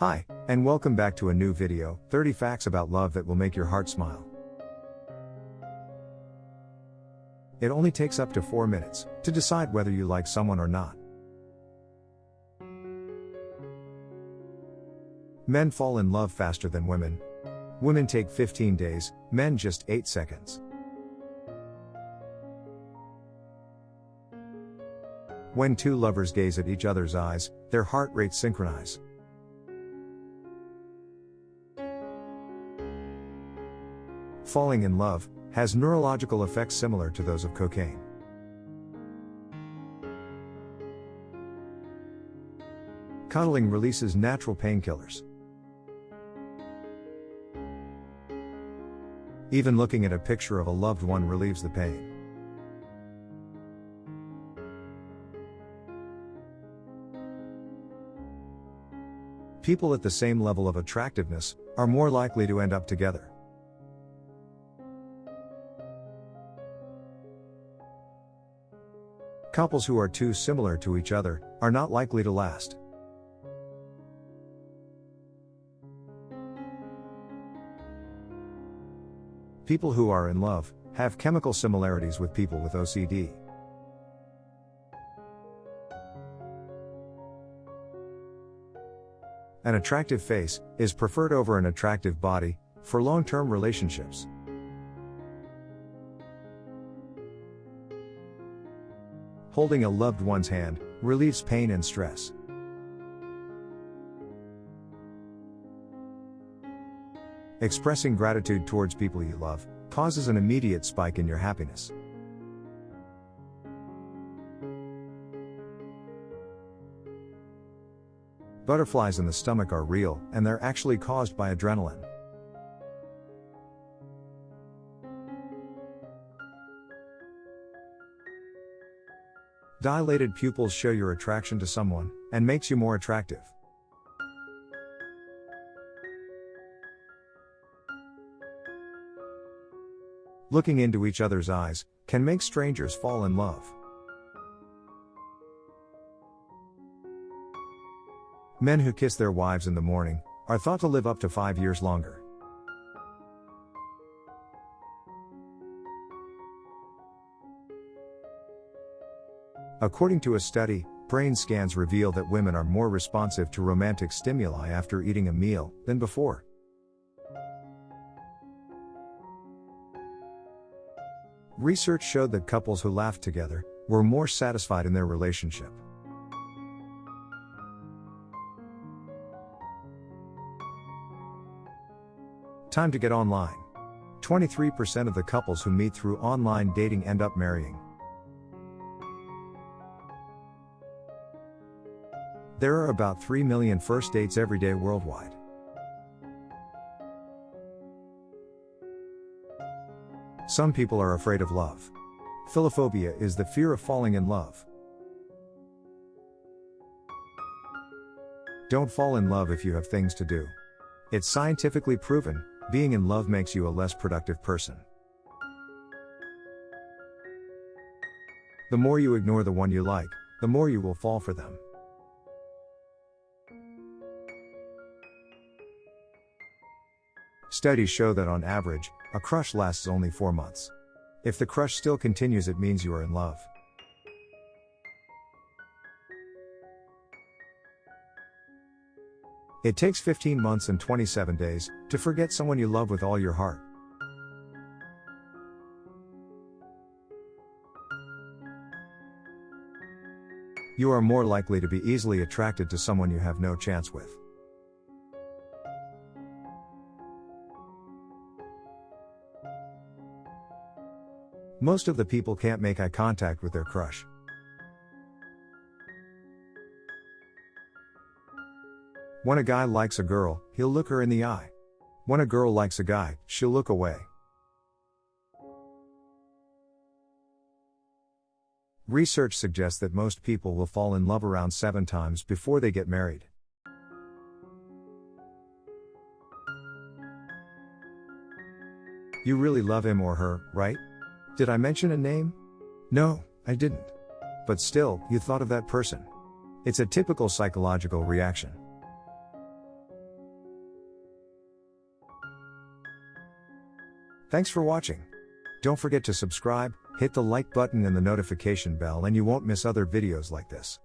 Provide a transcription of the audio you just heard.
Hi, and welcome back to a new video 30 facts about love that will make your heart smile. It only takes up to 4 minutes to decide whether you like someone or not. Men fall in love faster than women. Women take 15 days, men just 8 seconds. When two lovers gaze at each other's eyes, their heart rates synchronize. Falling in love has neurological effects similar to those of cocaine. Cuddling releases natural painkillers. Even looking at a picture of a loved one relieves the pain. People at the same level of attractiveness are more likely to end up together. Couples who are too similar to each other are not likely to last. People who are in love have chemical similarities with people with OCD. An attractive face is preferred over an attractive body for long term relationships. Holding a loved one's hand relieves pain and stress. Expressing gratitude towards people you love causes an immediate spike in your happiness. Butterflies in the stomach are real, and they're actually caused by adrenaline. Dilated pupils show your attraction to someone, and makes you more attractive. Looking into each other's eyes can make strangers fall in love. Men who kiss their wives in the morning are thought to live up to five years longer. According to a study, brain scans reveal that women are more responsive to romantic stimuli after eating a meal than before. Research showed that couples who laughed together were more satisfied in their relationship. Time to get online. 23% of the couples who meet through online dating end up marrying. There are about 3 million first dates every day worldwide. Some people are afraid of love. Philophobia is the fear of falling in love. Don't fall in love if you have things to do. It's scientifically proven, being in love makes you a less productive person. The more you ignore the one you like, the more you will fall for them. Studies show that on average, a crush lasts only 4 months. If the crush still continues, it means you are in love. It takes 15 months and 27 days to forget someone you love with all your heart. You are more likely to be easily attracted to someone you have no chance with. Most of the people can't make eye contact with their crush. When a guy likes a girl, he'll look her in the eye. When a girl likes a guy, she'll look away. Research suggests that most people will fall in love around seven times before they get married. You really love him or her, right? Did I mention a name? No, I didn't. But still, you thought of that person. It's a typical psychological reaction. Thanks for watching. Don't forget to subscribe, hit the like button and the notification bell and you won't miss other videos like this.